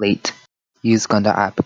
late. Use Conda app